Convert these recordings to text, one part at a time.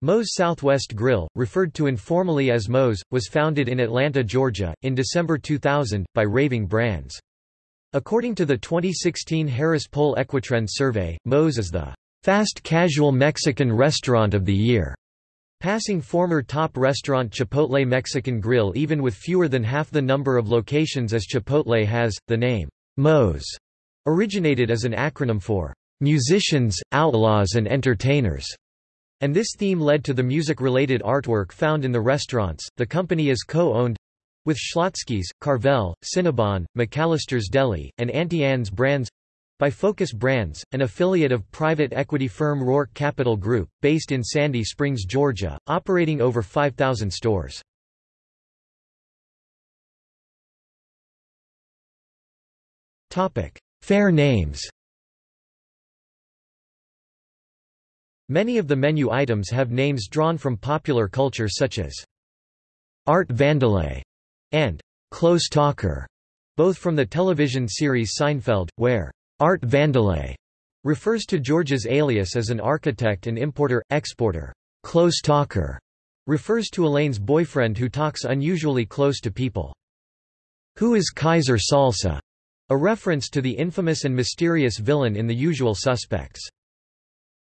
Moe's Southwest Grill, referred to informally as Moe's, was founded in Atlanta, Georgia, in December 2000, by Raving Brands. According to the 2016 Harris Poll Equitrend survey, Moe's is the fast casual Mexican restaurant of the year, passing former top restaurant Chipotle Mexican Grill even with fewer than half the number of locations as Chipotle has. The name Moe's originated as an acronym for musicians, outlaws and entertainers. And this theme led to the music-related artwork found in the restaurants. The company is co-owned with Schlotzsky's, Carvel, Cinnabon, McAllister's Deli, and Auntie Anne's brands by Focus Brands, an affiliate of private equity firm Roark Capital Group, based in Sandy Springs, Georgia, operating over 5,000 stores. Fair names Many of the menu items have names drawn from popular culture such as Art Vandelay and Close Talker, both from the television series Seinfeld, where Art Vandelay refers to George's alias as an architect and importer-exporter. Close Talker refers to Elaine's boyfriend who talks unusually close to people. Who is Kaiser Salsa? A reference to the infamous and mysterious villain in The Usual Suspects.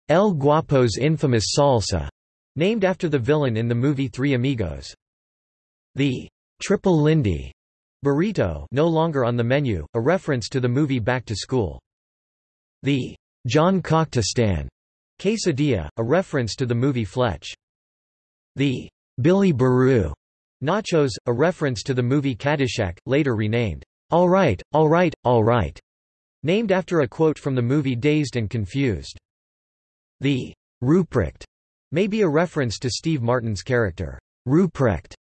El Guapo's infamous salsa, named after the villain in the movie Three Amigos. The Triple Lindy burrito no longer on the menu, a reference to the movie Back to School. The John Coctostan quesadilla, a reference to the movie Fletch. The Billy Barou nachos, a reference to the movie Caddyshack, later renamed All Right, All Right, All Right, named after a quote from the movie Dazed and Confused. The Ruprecht may be a reference to Steve Martin's character, Ruprecht,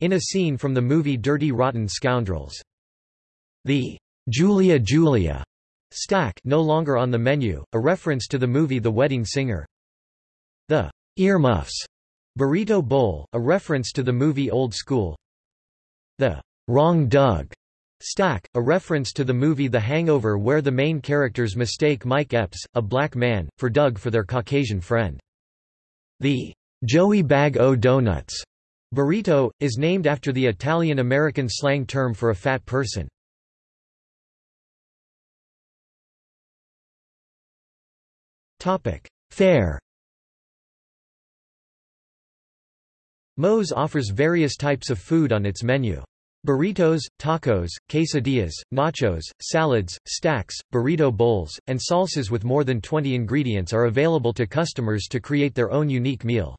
in a scene from the movie Dirty Rotten Scoundrels. The Julia Julia stack no longer on the menu, a reference to the movie The Wedding Singer. The Earmuffs burrito bowl, a reference to the movie Old School. The Wrong Doug Stack, a reference to the movie The Hangover where the main characters mistake Mike Epps, a black man, for Doug for their Caucasian friend. The Joey Bag o' Donuts burrito, is named after the Italian-American slang term for a fat person. Fare Moe's offers various types of food on its menu. Burritos, tacos, quesadillas, nachos, salads, stacks, burrito bowls, and salsas with more than 20 ingredients are available to customers to create their own unique meal.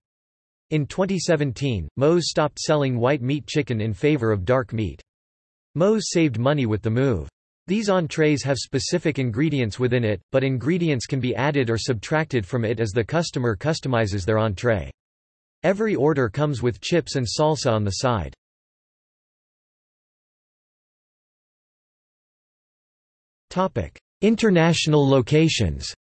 In 2017, Moe's stopped selling white meat chicken in favor of dark meat. Moe's saved money with the move. These entrees have specific ingredients within it, but ingredients can be added or subtracted from it as the customer customizes their entree. Every order comes with chips and salsa on the side. International locations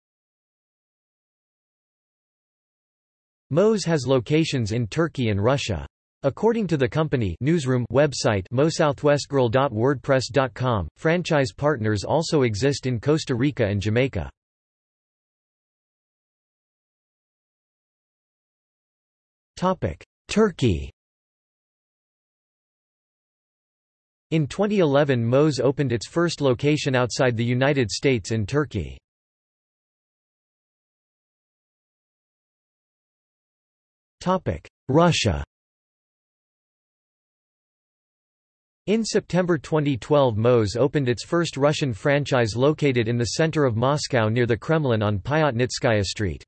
Moe's has locations in Turkey and Russia. According to the company newsroom website moesouthwestgrill.wordpress.com, franchise partners also exist in Costa Rica and Jamaica. Turkey In 2011 Moe's opened its first location outside the United States in Turkey. Russia In September 2012 Moe's opened its first Russian franchise located in the center of Moscow near the Kremlin on Pyatnitskaya Street.